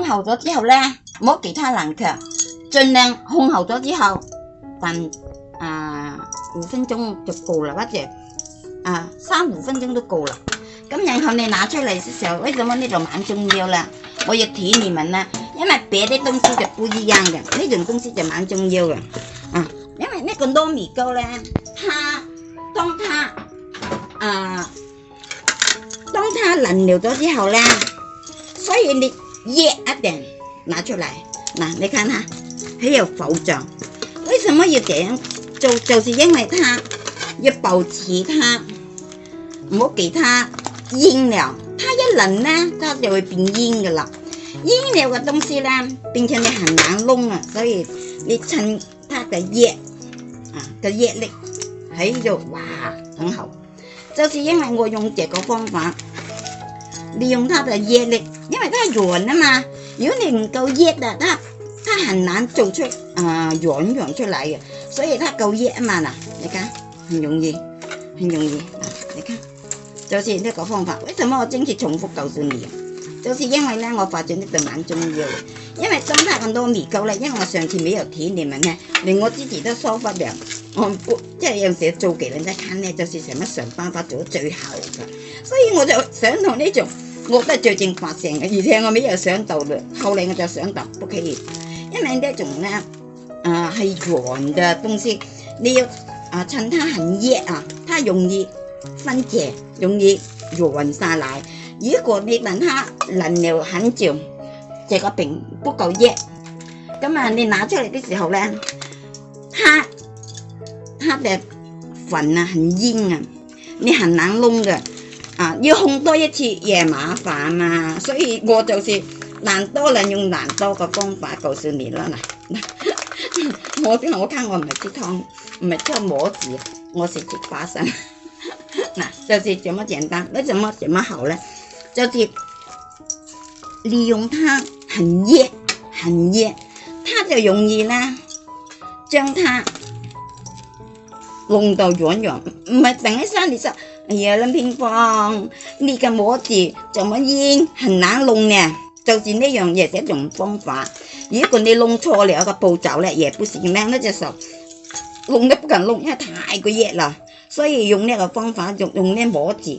烘厚咗之後咧，冇其他冷卻，盡量烘厚咗之後，但啊五分鐘就夠啦，或者啊三五分鐘都夠啦。咁然後你拿出嚟嘅時候，為什麼呢度蠻重要啦？我要提你們啦，因為別啲東西就不一樣嘅，呢種東西就蠻重要嘅。啊，因為呢個糯米糕咧，它當它啊當它淋料咗之後咧，所以你。热一点，拿出来，嗱，你看它很有保障。为什么要这样做？就是因为它要保持它，唔好给它蔫了。它一冷呢，它就会变蔫噶啦。蔫了嘅东西呢，并且你很难弄啊。所以你趁它的热，啊，嘅热力，哎呦，哇，很好。就是因为我用这个方法。利用它的热力，因为它软啊嘛，如果你唔够热嘅，它，它很难做出，啊软软出来嘅，所以它够热啊嘛嗱，你看很容易，很容易，你看，就是呢个方法。为什么我坚持重复告诉你？就是因为咧，我发展呢个蛮重要，因为增加咁多微糕咧，因为我上次没有睇你们嘅，连我自己都收不了。即係有時做幾兩日餐咧，就是想一想班法做到最後嘅，所以我就想同呢種我都係最近發性嘅，而且我未又想到嘞，後嚟我就想到屋企，因為呢種咧啊係寒嘅東西，你要啊趁它很熱啊，它容易分解，容易溶晒奶。如果你等它能量很久，這個並唔夠熱，咁啊你拿出嚟嘅時候咧，它。它的粉啊很硬啊，你很难弄的啊要烘多一次也麻烦嘛，所以我就是懒多人用懒多的方法告诉你了啦嗱，我我我唔系吃汤，唔系吃模子，我是吃花生，嗱就是这么简单，那怎么怎么好呢？就是利用它很热很热，它就容易啦，将它。弄到樣樣，唔係等一聲你就哎呀諗乒乓，呢個模子怎麼應很難弄呢？就是呢樣嘢一種方法。如果你弄錯了個步驟咧，也不行咧，那隻手弄都不敢弄，因為太過熱啦。所以用呢個方法，用用呢模子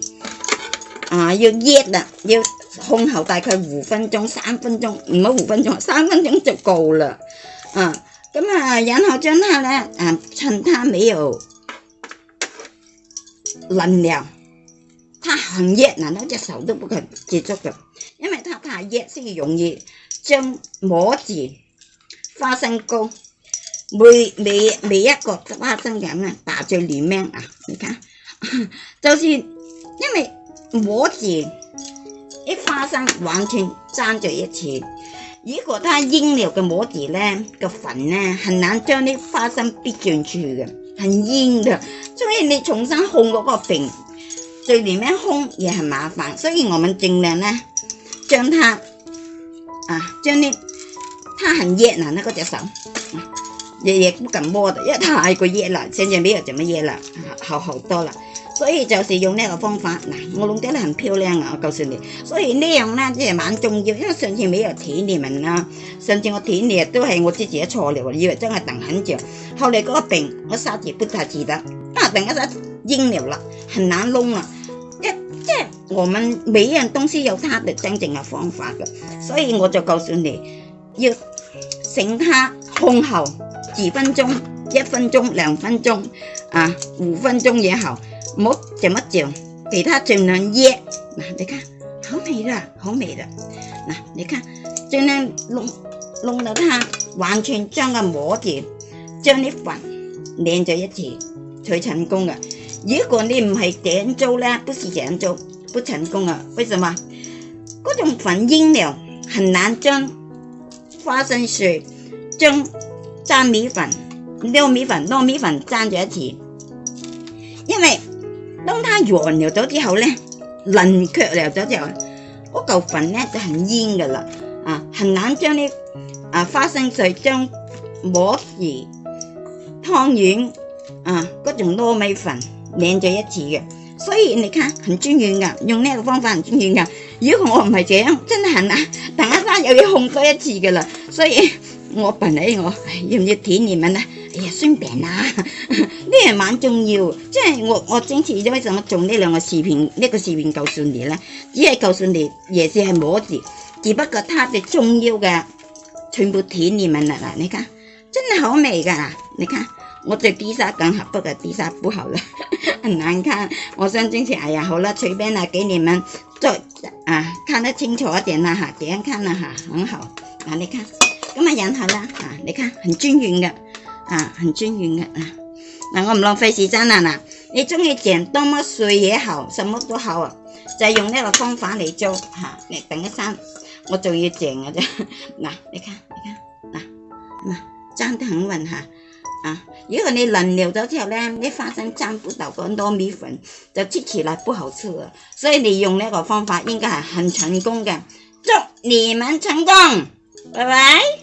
啊，要熱啦，要控候大概五分鐘、三分鐘，唔好五分鐘，三分鐘就夠啦。啊，咁啊，然後將它咧啊，趁它沒有。冷了，它很热，难道只手都不肯接触的？因为它太热，所以容易将模子花生糕每每每一个花生咁样打在里面啊！你看，就是因为模子一花生完全粘在一起，如果它腌了嘅模子咧，个粉咧很难将啲花生逼进去嘅，很腌嘅。所以你重新烘嗰个饼，最里面烘也很麻烦，所以我们尽量呢，将它，啊，将你，它很热嗱，那个只手。日日唔敢摸，一太過热啦。上次咪又做乜嘢啦？好好多啦，所以就是用呢个方法嗱，我弄得很漂亮啊！我告訴你，所以呢樣呢，即係萬重要，因為上次没有睇你们啦，上次我睇你都係我自己錯了，以為真係等很久，後來嗰個病我殺住不太记得，但係等一下癢了啦，很難弄啊！一即係我们每樣東西有它的真正嘅方法嘅，所以我就告訴你要醒它，看後。幾分鐘，一分鐘、兩分鐘啊，五分鐘也好，冇怎麼嚼，給它盡量醃。嗱，你看，好美啦，好美啦。嗱，你看，盡量弄弄到它完全將佢摸住，將啲飯連在一起才成功嘅。如果你唔係點做咧，不是點做，不成功啊。為什麼？嗰種粉應料很難將花生碎將。粘米粉、溜米粉、糯米粉粘咗一次，因為當它溶咗咗之後咧，淋卻咗咗之後，嗰嚿粉咧就很煙噶啦，啊，很難將啲啊花生碎將摸時湯圓啊嗰種糯米粉擰咗一次嘅。所以你看，很專業噶，用呢個方法很專業噶。如果我唔係這樣，真係難，大家有嘢控咗一次噶啦，所以。我问你，我要唔要舔你们呢？哎呀，酸病啦，呢样蛮重要，即系我我坚次咗为什么做呢两个视频？呢个视频告诉你呢，只系告诉你，也是系摸住，只不过它嘅重要嘅全部舔你们啦。嗱，你睇，真系好味噶，你睇，我再低沙更好，不过低沙不好啦，很 难看。我想坚持，哎呀，好啦，随便啦，给你们做啊，看得清楚一点啦，吓，点人看啦吓，很好，嗱，你看。咁啊，然后啦，啊，你看，很均匀嘅，啊，很均匀嘅，嗱，我唔浪费时间啦，嗱，你中意整多么碎也好，什么都好啊，就用呢个方法嚟做，吓，你等一先，我仲要整嘅啫，嗱，你看，你看，嗱，嗱粘得很稳吓，啊，如果你淋料咗之后咧，啲花生粘不到咁多米粉，就吃起来不好吃啊，所以你用呢个方法应该系很成功嘅，祝你们成功，拜拜。